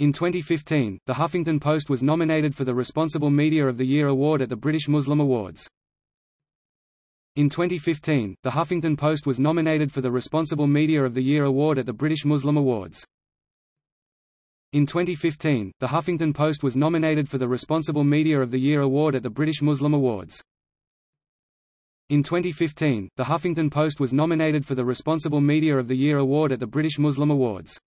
In 2015, The Huffington Post was nominated for the Responsible Media of the Year award at the British Muslim Awards. In 2015, The Huffington Post was nominated for the Responsible Media of the Year award at the British Muslim Awards. In 2015, The Huffington Post was nominated for the Responsible Media of the Year award at the British Muslim Awards. In 2015, The Huffington Post was nominated for the Responsible Media of the Year award at the British Muslim Awards.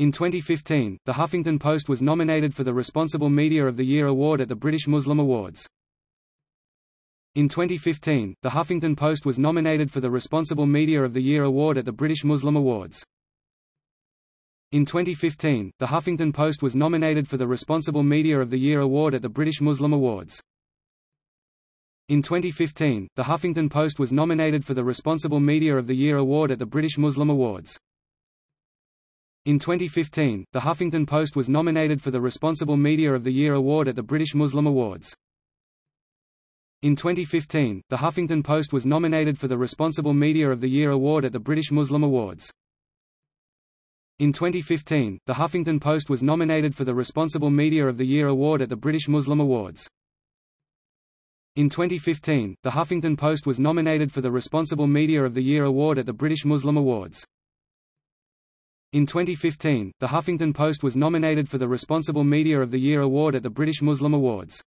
In 2015, The Huffington Post was nominated for the Responsible Media of the Year award at the British Muslim Awards. In 2015, The Huffington Post was nominated for the Responsible Media of the Year award at the British Muslim Awards. In 2015, The Huffington Post was nominated for the Responsible Media of the Year award at the British Muslim Awards. In 2015, The Huffington Post was nominated for the Responsible Media of the Year award at the British Muslim Awards. In 2015, The Huffington Post was nominated for the Responsible Media of the Year award at the British Muslim Awards. In 2015, The Huffington Post was nominated for the Responsible Media of the Year award at the British Muslim Awards. In 2015, The Huffington Post was nominated for the Responsible Media of the Year award at the British Muslim Awards. In 2015, The Huffington Post was nominated for the Responsible Media of the Year award at the British Muslim Awards. In 2015, The Huffington Post was nominated for the Responsible Media of the Year award at the British Muslim Awards.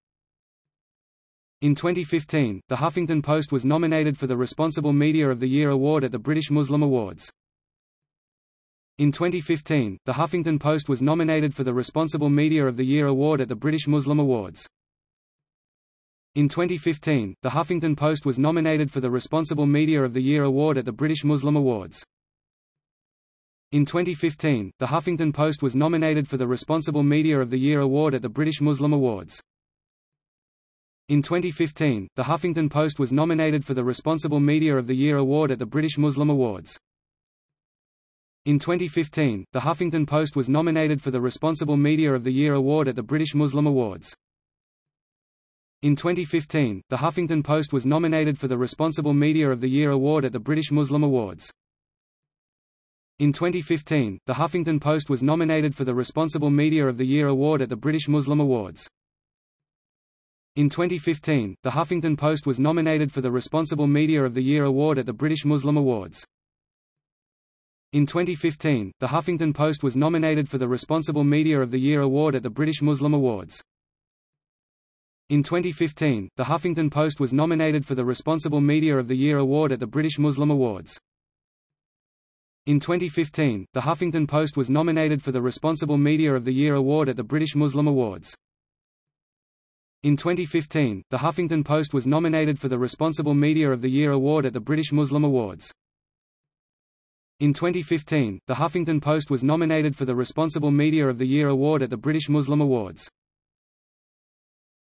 In 2015, The Huffington Post was nominated for the Responsible Media of the Year award at the British Muslim Awards. In 2015, The Huffington Post was nominated for the Responsible Media of the Year award at the British Muslim Awards. In 2015, The Huffington Post was nominated for the Responsible Media of the Year award at the British Muslim Awards. In 2015, The Huffington Post was nominated for the Responsible Media of the Year award at the British Muslim Awards. In 2015, The Huffington Post was nominated for the Responsible Media of the Year award at the British Muslim Awards. In 2015, The Huffington Post was nominated for the Responsible Media of the Year award at the British Muslim Awards. In 2015, The Huffington Post was nominated for the Responsible Media of the Year award at the British Muslim Awards. In 2015, The Huffington Post was nominated for the Responsible Media of the Year award at the British Muslim Awards. In 2015, The Huffington Post was nominated for the Responsible Media of the Year award at the British Muslim Awards. In 2015, The Huffington Post was nominated for the Responsible Media of the Year award at the British Muslim Awards. In 2015, The Huffington Post was nominated for the Responsible Media of the Year award at the British Muslim Awards. In 2015, The Huffington Post was nominated for the Responsible Media of the Year award at the British Muslim Awards. In 2015, The Huffington Post was nominated for the Responsible Media of the Year award at the British Muslim Awards. In 2015, The Huffington Post was nominated for the Responsible Media of the Year award at the British Muslim Awards.